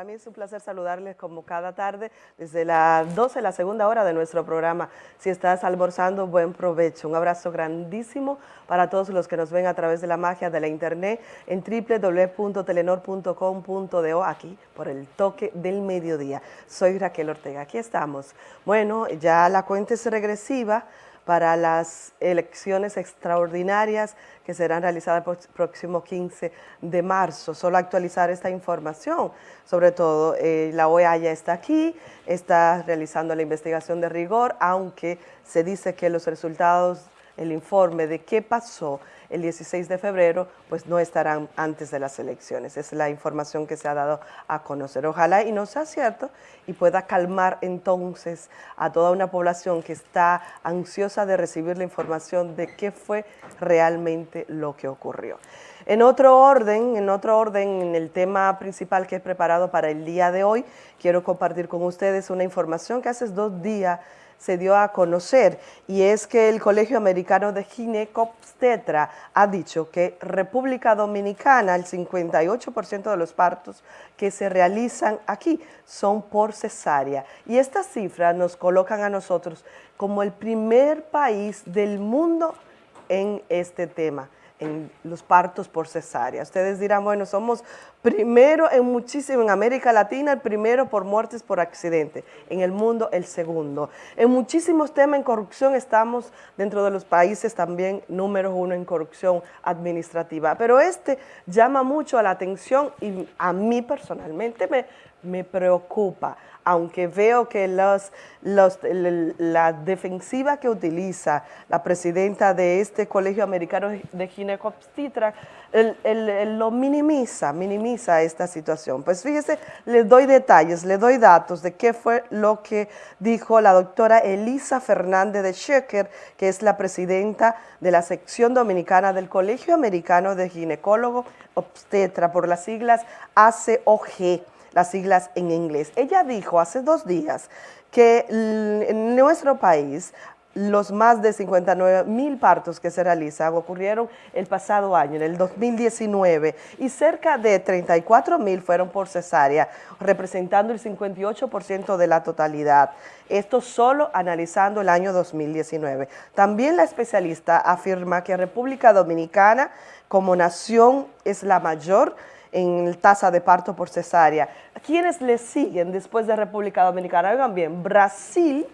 Para mí es un placer saludarles como cada tarde desde las 12, la segunda hora de nuestro programa. Si estás almorzando, buen provecho. Un abrazo grandísimo para todos los que nos ven a través de la magia de la internet en www.telenor.com.do aquí por el toque del mediodía. Soy Raquel Ortega, aquí estamos. Bueno, ya la cuenta es regresiva para las elecciones extraordinarias que serán realizadas el próximo 15 de marzo. Solo actualizar esta información, sobre todo eh, la OEA ya está aquí, está realizando la investigación de rigor, aunque se dice que los resultados, el informe de qué pasó el 16 de febrero, pues no estarán antes de las elecciones. Es la información que se ha dado a conocer. Ojalá y no sea cierto y pueda calmar entonces a toda una población que está ansiosa de recibir la información de qué fue realmente lo que ocurrió. En otro orden, en otro orden, en el tema principal que he preparado para el día de hoy, quiero compartir con ustedes una información que hace dos días se dio a conocer y es que el Colegio Americano de Ginecobstetra ha dicho que República Dominicana, el 58% de los partos que se realizan aquí son por cesárea. Y estas cifras nos colocan a nosotros como el primer país del mundo en este tema en los partos por cesárea. Ustedes dirán, bueno, somos primero en muchísimo, en América Latina, el primero por muertes por accidente, en el mundo el segundo. En muchísimos temas en corrupción estamos dentro de los países también número uno en corrupción administrativa, pero este llama mucho la atención y a mí personalmente me, me preocupa aunque veo que los, la defensiva que utiliza la presidenta de este Colegio Americano de Ginecobstetra lo minimiza, minimiza esta situación. Pues fíjese, le doy detalles, le doy datos de qué fue lo que dijo la doctora Elisa Fernández de Schecker, que es la presidenta de la sección dominicana del Colegio Americano de Ginecólogo Obstetra, por las siglas ACOG las siglas en inglés. Ella dijo hace dos días que en nuestro país los más de 59 mil partos que se realizan ocurrieron el pasado año, en el 2019, y cerca de 34 mil fueron por cesárea, representando el 58% de la totalidad. Esto solo analizando el año 2019. También la especialista afirma que República Dominicana como nación es la mayor en tasa de parto por cesárea. ¿Quiénes le siguen después de República Dominicana? Oigan bien, Brasil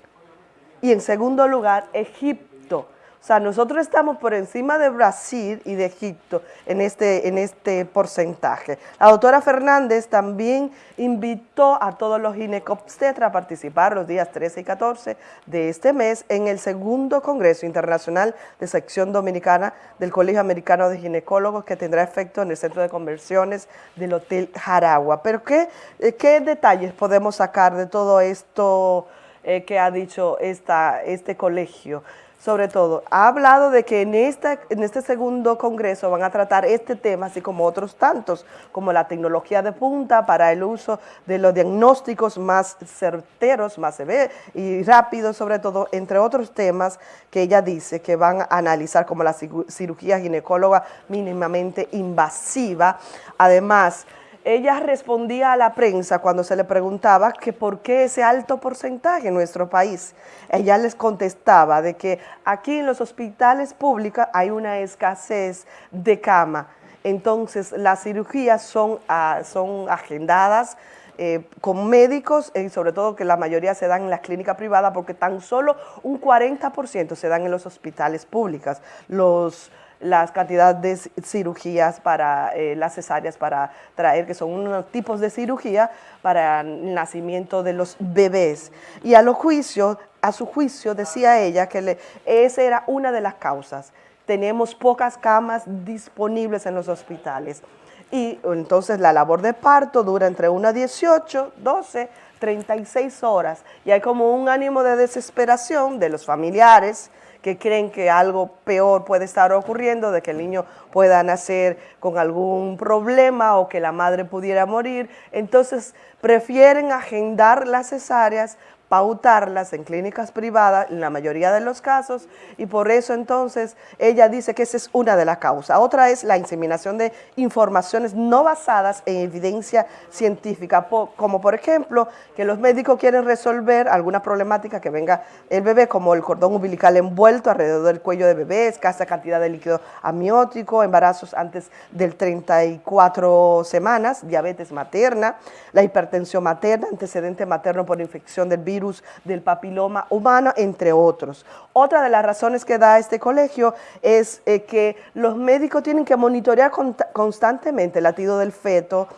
y en segundo lugar Egipto. O sea, nosotros estamos por encima de Brasil y de Egipto en este, en este porcentaje. La doctora Fernández también invitó a todos los ginecobstetras a participar los días 13 y 14 de este mes en el segundo Congreso Internacional de Sección Dominicana del Colegio Americano de Ginecólogos que tendrá efecto en el Centro de Conversiones del Hotel Jaragua. Pero ¿qué, qué detalles podemos sacar de todo esto eh, que ha dicho esta, este colegio? Sobre todo, ha hablado de que en, esta, en este segundo congreso van a tratar este tema, así como otros tantos, como la tecnología de punta para el uso de los diagnósticos más certeros, más severos y rápidos, sobre todo, entre otros temas que ella dice que van a analizar como la cirugía ginecóloga mínimamente invasiva. Además, ella respondía a la prensa cuando se le preguntaba que por qué ese alto porcentaje en nuestro país. Ella les contestaba de que aquí en los hospitales públicos hay una escasez de cama. Entonces, las cirugías son, ah, son agendadas eh, con médicos y sobre todo que la mayoría se dan en las clínicas privadas porque tan solo un 40% se dan en los hospitales públicos. Los las cantidades de cirugías para eh, las cesáreas para traer, que son unos tipos de cirugía para el nacimiento de los bebés. Y a, los juicios, a su juicio decía ella que esa era una de las causas. Tenemos pocas camas disponibles en los hospitales. Y entonces la labor de parto dura entre 1 a 18, 12, 36 horas. Y hay como un ánimo de desesperación de los familiares, que creen que algo peor puede estar ocurriendo, de que el niño pueda nacer con algún problema o que la madre pudiera morir. Entonces prefieren agendar las cesáreas pautarlas en clínicas privadas en la mayoría de los casos y por eso entonces ella dice que esa es una de las causas. Otra es la inseminación de informaciones no basadas en evidencia científica, como por ejemplo que los médicos quieren resolver alguna problemática que venga el bebé, como el cordón umbilical envuelto alrededor del cuello de bebé, escasa cantidad de líquido amniótico, embarazos antes del 34 semanas, diabetes materna, la hipertensión materna, antecedente materno por infección del virus, del papiloma humano, entre otros. Otra de las razones que da este colegio es eh, que los médicos tienen que monitorear constantemente el latido del feto,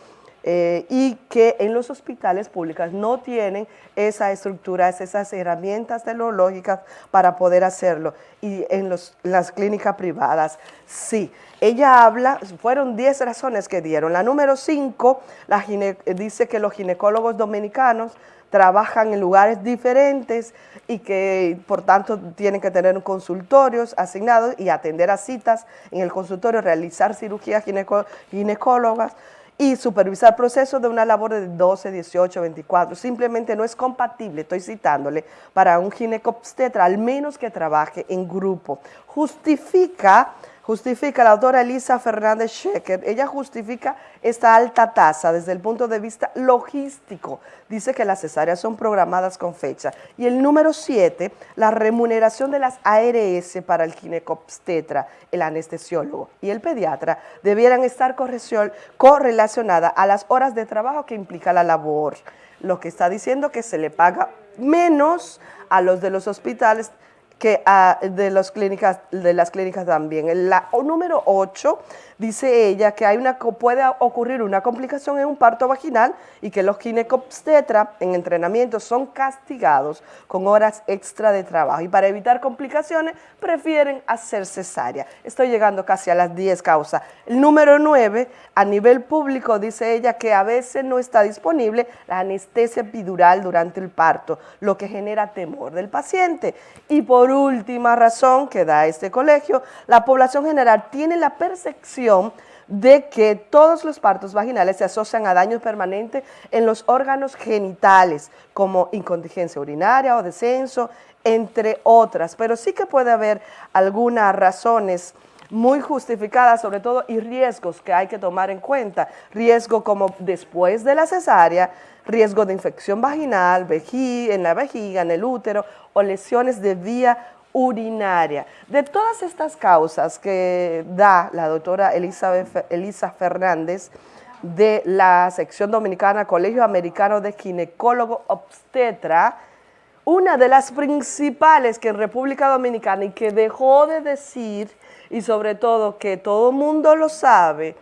eh, y que en los hospitales públicos no tienen esa estructura, esas herramientas tecnológicas para poder hacerlo. Y en las clínicas privadas, sí. Ella habla, fueron 10 razones que dieron. La número 5 dice que los ginecólogos dominicanos trabajan en lugares diferentes y que por tanto tienen que tener consultorios asignados y atender a citas en el consultorio, realizar cirugías ginecólogas y supervisar procesos de una labor de 12, 18, 24. Simplemente no es compatible, estoy citándole, para un ginecobstetra, al menos que trabaje en grupo. Justifica justifica la doctora Elisa Fernández Schecker, ella justifica esta alta tasa desde el punto de vista logístico. Dice que las cesáreas son programadas con fecha. Y el número 7, la remuneración de las ARS para el ginecobstetra, el anestesiólogo y el pediatra debieran estar correlacionadas a las horas de trabajo que implica la labor. Lo que está diciendo que se le paga menos a los de los hospitales que ah, de, las clínicas, de las clínicas también. La número 8 dice ella que hay una, puede ocurrir una complicación en un parto vaginal y que los ginecobstetra en entrenamiento son castigados con horas extra de trabajo y para evitar complicaciones prefieren hacer cesárea. Estoy llegando casi a las 10 causas. El número 9, a nivel público, dice ella que a veces no está disponible la anestesia epidural durante el parto, lo que genera temor del paciente. Y por última razón que da este colegio, la población general tiene la percepción de que todos los partos vaginales se asocian a daños permanentes en los órganos genitales, como incontinencia urinaria o descenso, entre otras. Pero sí que puede haber algunas razones muy justificadas, sobre todo, y riesgos que hay que tomar en cuenta. Riesgo como después de la cesárea, riesgo de infección vaginal, en la vejiga, en el útero, o lesiones de vía urinaria. De todas estas causas que da la doctora Elisa Fernández de la sección dominicana Colegio Americano de Ginecólogo Obstetra, una de las principales que en República Dominicana y que dejó de decir y sobre todo que todo mundo lo sabe,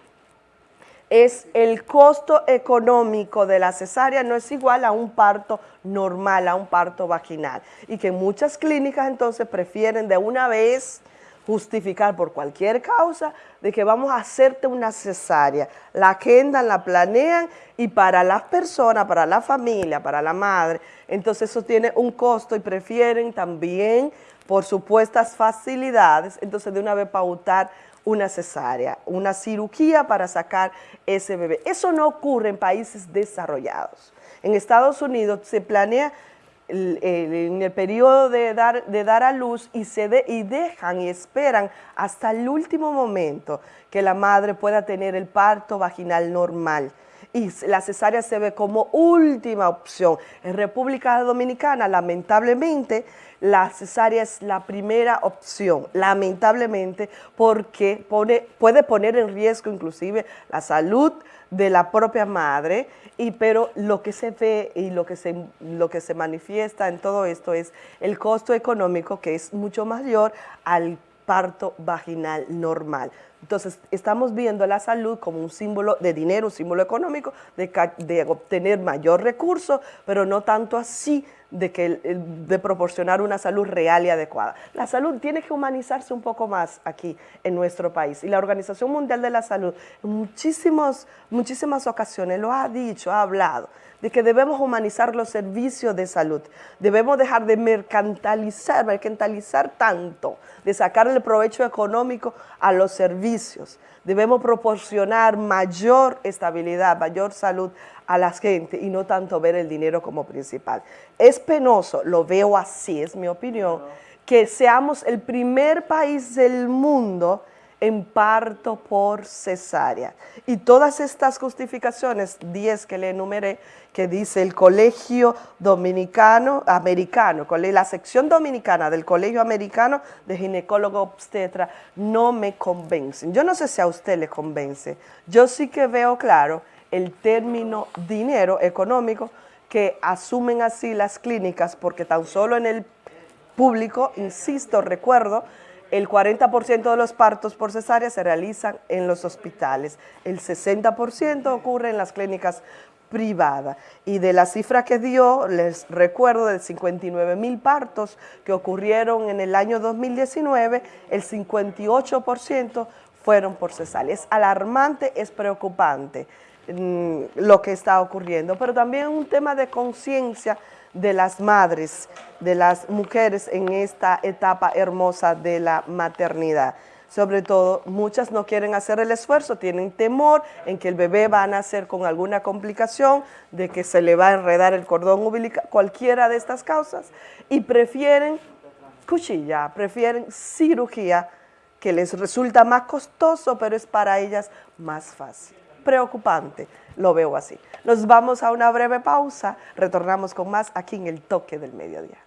es el costo económico de la cesárea no es igual a un parto normal, a un parto vaginal. Y que muchas clínicas entonces prefieren de una vez justificar por cualquier causa de que vamos a hacerte una cesárea. La agendan, la planean y para las personas, para la familia, para la madre, entonces eso tiene un costo y prefieren también por supuestas facilidades, entonces de una vez pautar una cesárea, una cirugía para sacar ese bebé. Eso no ocurre en países desarrollados. En Estados Unidos se planea en el periodo de dar, de dar a luz y, se y dejan y esperan hasta el último momento que la madre pueda tener el parto vaginal normal y la cesárea se ve como última opción. En República Dominicana, lamentablemente, la cesárea es la primera opción, lamentablemente, porque pone, puede poner en riesgo inclusive la salud de la propia madre, y, pero lo que se ve y lo que se, lo que se manifiesta en todo esto es el costo económico que es mucho mayor al parto vaginal normal. Entonces, estamos viendo la salud como un símbolo de dinero, un símbolo económico, de, obtener mayor recurso, pero no tanto así de, que, de proporcionar una salud real y adecuada. La salud tiene que humanizarse un poco más aquí en nuestro país y la Organización Mundial de la Salud en muchísimas ocasiones lo ha dicho, ha hablado, de que debemos humanizar los servicios de salud, debemos dejar de mercantilizar, mercantilizar tanto, de sacarle provecho económico a los servicios servicios, debemos proporcionar mayor estabilidad, mayor salud a la gente y no tanto ver el dinero como principal. Es penoso, lo veo así, es mi opinión, que seamos el primer país del mundo en parto por cesárea. Y todas estas justificaciones, 10 que le enumeré, que dice el Colegio Dominicano, Americano, la sección dominicana del Colegio Americano de Ginecólogo Obstetra, no me convencen. Yo no sé si a usted le convence. Yo sí que veo claro el término dinero económico que asumen así las clínicas, porque tan solo en el público, insisto, recuerdo, el 40% de los partos por cesárea se realizan en los hospitales, el 60% ocurre en las clínicas privadas. Y de la cifra que dio, les recuerdo, de 59 mil partos que ocurrieron en el año 2019, el 58% fueron por cesárea. Es alarmante, es preocupante mm, lo que está ocurriendo, pero también un tema de conciencia de las madres, de las mujeres en esta etapa hermosa de la maternidad. Sobre todo, muchas no quieren hacer el esfuerzo, tienen temor en que el bebé va a nacer con alguna complicación, de que se le va a enredar el cordón umbilical, cualquiera de estas causas, y prefieren cuchilla, prefieren cirugía, que les resulta más costoso, pero es para ellas más fácil preocupante, lo veo así. Nos vamos a una breve pausa, retornamos con más aquí en el toque del mediodía.